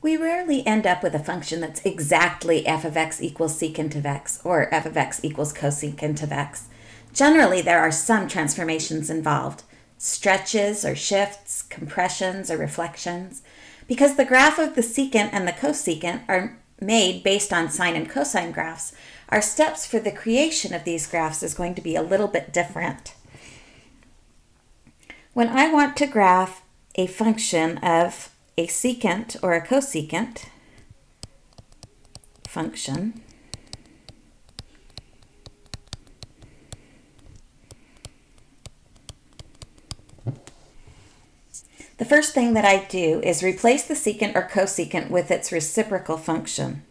We rarely end up with a function that's exactly f of x equals secant of x or f of x equals cosecant of x. Generally, there are some transformations involved, stretches or shifts, compressions or reflections. Because the graph of the secant and the cosecant are made based on sine and cosine graphs, our steps for the creation of these graphs is going to be a little bit different. When I want to graph a function of a secant or a cosecant function, The first thing that I do is replace the secant or cosecant with its reciprocal function.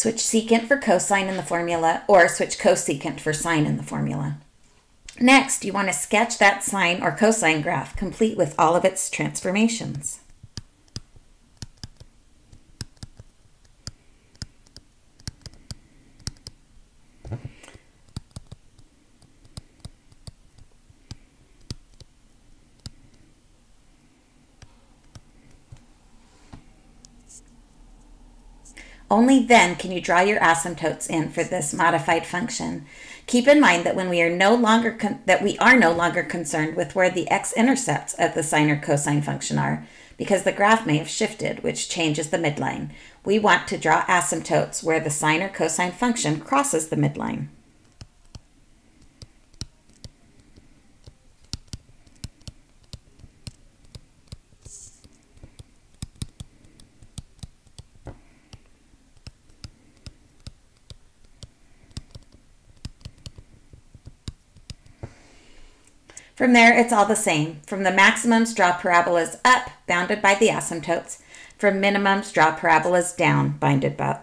Switch secant for cosine in the formula or switch cosecant for sine in the formula. Next, you want to sketch that sine or cosine graph, complete with all of its transformations. Only then can you draw your asymptotes in for this modified function. Keep in mind that when we are no longer that we are no longer concerned with where the x-intercepts of the sine or cosine function are, because the graph may have shifted, which changes the midline. We want to draw asymptotes where the sine or cosine function crosses the midline. From there, it's all the same. From the maximums, draw parabolas up, bounded by the asymptotes. From minimums, draw parabolas down, bounded by,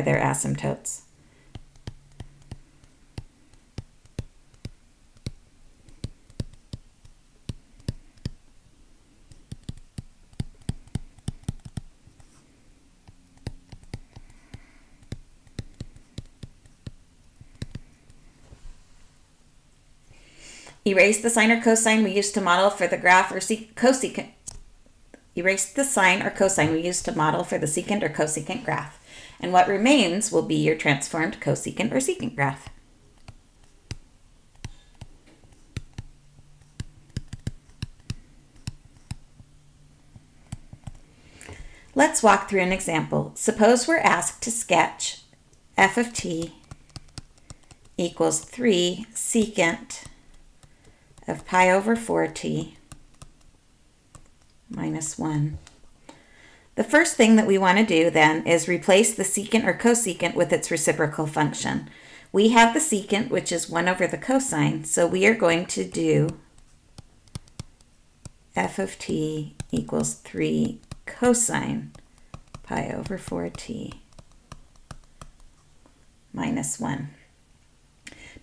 their asymptotes. Erase the sine or cosine we used to model for the graph or cosecant. Erase the sine or cosine we used to model for the secant or cosecant graph. And what remains will be your transformed cosecant or secant graph. Let's walk through an example. Suppose we're asked to sketch f of t equals 3 secant of pi over 4t minus 1. The first thing that we want to do then is replace the secant or cosecant with its reciprocal function. We have the secant, which is 1 over the cosine, so we are going to do f of t equals 3 cosine pi over 4t minus 1.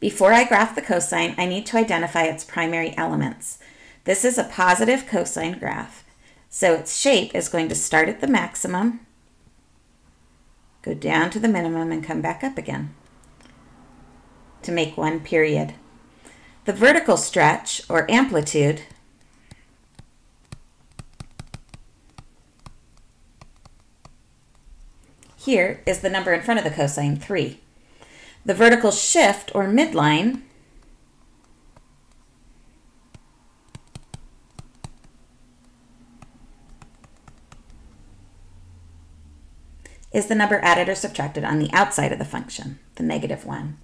Before I graph the cosine, I need to identify its primary elements. This is a positive cosine graph, so its shape is going to start at the maximum, go down to the minimum, and come back up again to make one period. The vertical stretch, or amplitude, here is the number in front of the cosine, 3. The vertical shift or midline is the number added or subtracted on the outside of the function, the negative one.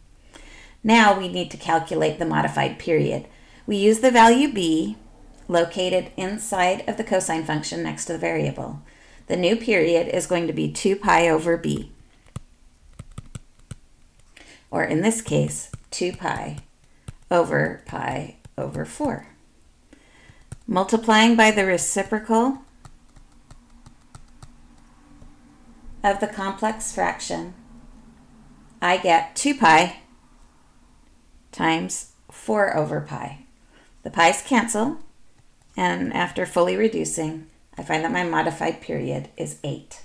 Now we need to calculate the modified period. We use the value b located inside of the cosine function next to the variable. The new period is going to be 2 pi over b or in this case, 2 pi over pi over 4. Multiplying by the reciprocal of the complex fraction, I get 2 pi times 4 over pi. The pi's cancel, and after fully reducing, I find that my modified period is 8.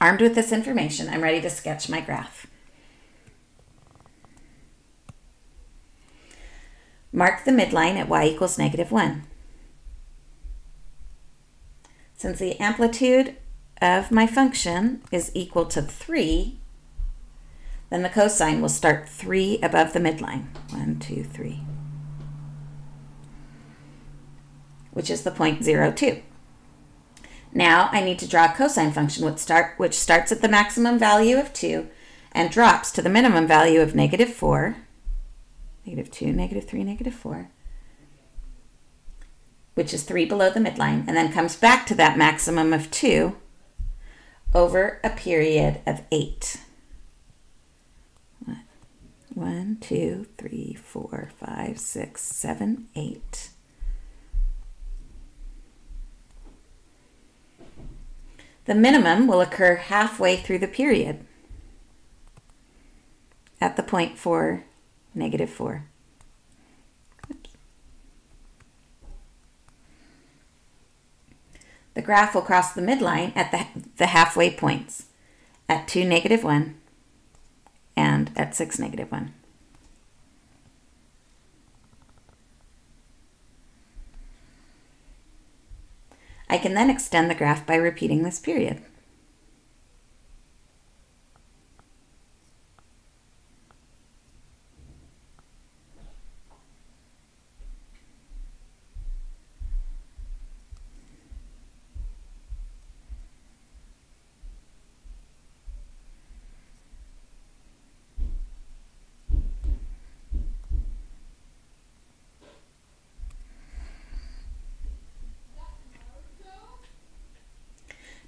Armed with this information, I'm ready to sketch my graph. Mark the midline at y equals negative 1. Since the amplitude of my function is equal to 3, then the cosine will start 3 above the midline. 1, 2, 3. Which is the point 0, 2. Now I need to draw a cosine function which, start, which starts at the maximum value of 2 and drops to the minimum value of negative 4, negative 2, negative 3, negative 4, which is 3 below the midline, and then comes back to that maximum of 2 over a period of 8. 1, 2, 3, 4, 5, 6, 7, 8. The minimum will occur halfway through the period at the point 4, negative 4. Oops. The graph will cross the midline at the, the halfway points at 2, negative 1 and at 6, negative 1. I can then extend the graph by repeating this period.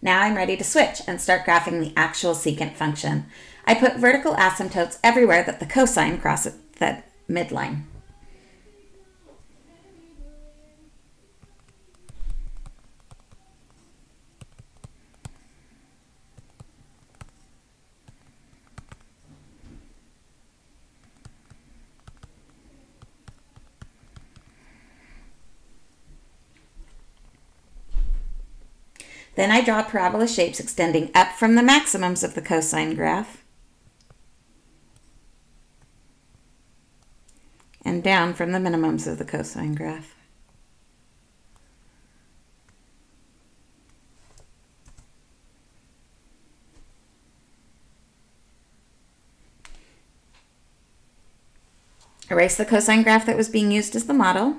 Now I'm ready to switch and start graphing the actual secant function. I put vertical asymptotes everywhere that the cosine crosses the midline. Then I draw parabola shapes extending up from the maximums of the cosine graph and down from the minimums of the cosine graph. Erase the cosine graph that was being used as the model.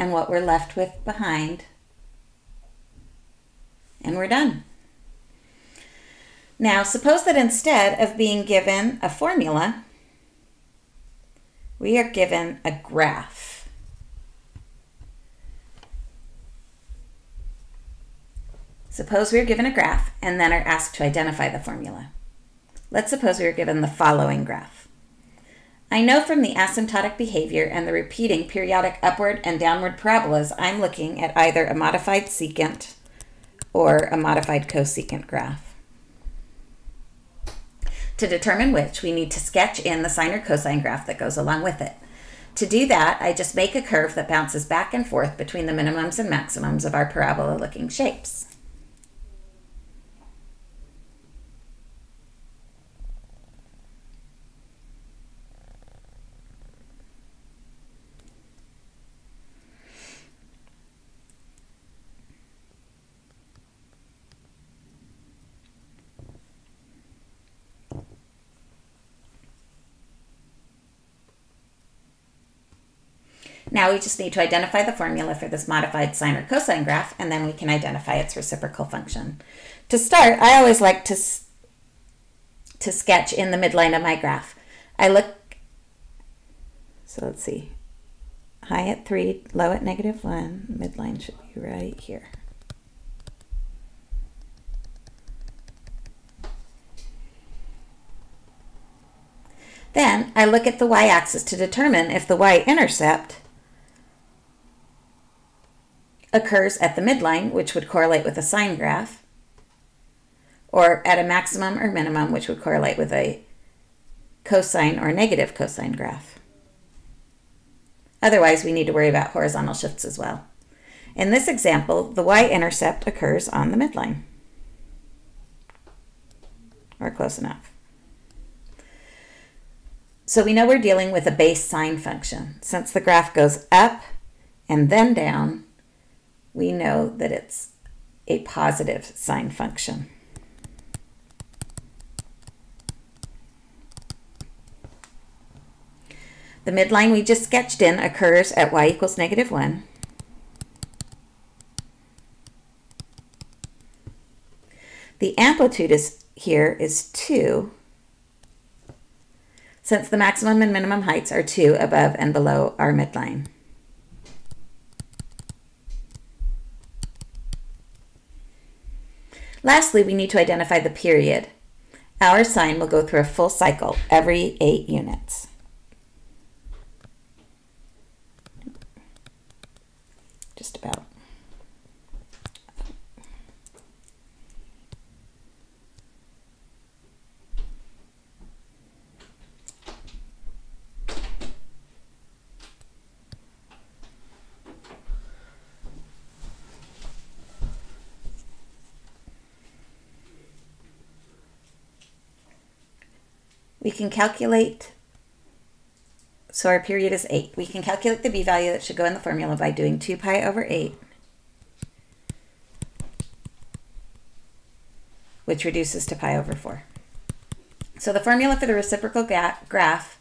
And what we're left with behind. And we're done. Now, suppose that instead of being given a formula, we are given a graph. Suppose we are given a graph and then are asked to identify the formula. Let's suppose we are given the following graph. I know from the asymptotic behavior and the repeating periodic upward and downward parabolas, I'm looking at either a modified secant or a modified cosecant graph. To determine which, we need to sketch in the sine or cosine graph that goes along with it. To do that, I just make a curve that bounces back and forth between the minimums and maximums of our parabola-looking shapes. Now we just need to identify the formula for this modified sine or cosine graph, and then we can identify its reciprocal function. To start, I always like to, to sketch in the midline of my graph. I look, so let's see, high at 3, low at negative 1, midline should be right here. Then I look at the y-axis to determine if the y-intercept occurs at the midline, which would correlate with a sine graph, or at a maximum or minimum, which would correlate with a cosine or negative cosine graph. Otherwise, we need to worry about horizontal shifts as well. In this example, the y-intercept occurs on the midline, or close enough. So we know we're dealing with a base sine function. Since the graph goes up and then down, we know that it's a positive sine function. The midline we just sketched in occurs at y equals negative 1. The amplitude is here is 2, since the maximum and minimum heights are 2 above and below our midline. Lastly, we need to identify the period. Our sine will go through a full cycle every 8 units. Just about. We can calculate, so our period is 8. We can calculate the b-value that should go in the formula by doing 2 pi over 8, which reduces to pi over 4. So the formula for the reciprocal graph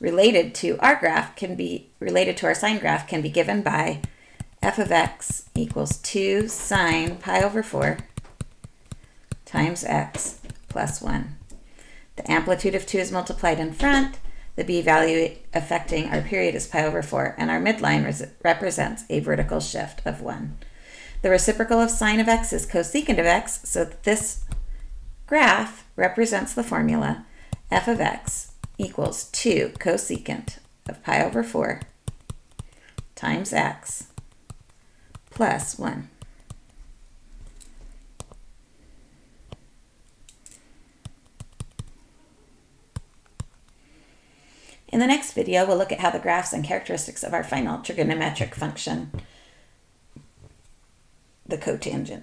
related to our graph can be, related to our sine graph can be given by f of x equals 2 sine pi over 4 times x plus 1. The amplitude of 2 is multiplied in front. The b value affecting our period is pi over 4, and our midline represents a vertical shift of 1. The reciprocal of sine of x is cosecant of x, so this graph represents the formula f of x equals 2 cosecant of pi over 4 times x plus 1. In the next video, we'll look at how the graphs and characteristics of our final trigonometric function, the cotangent,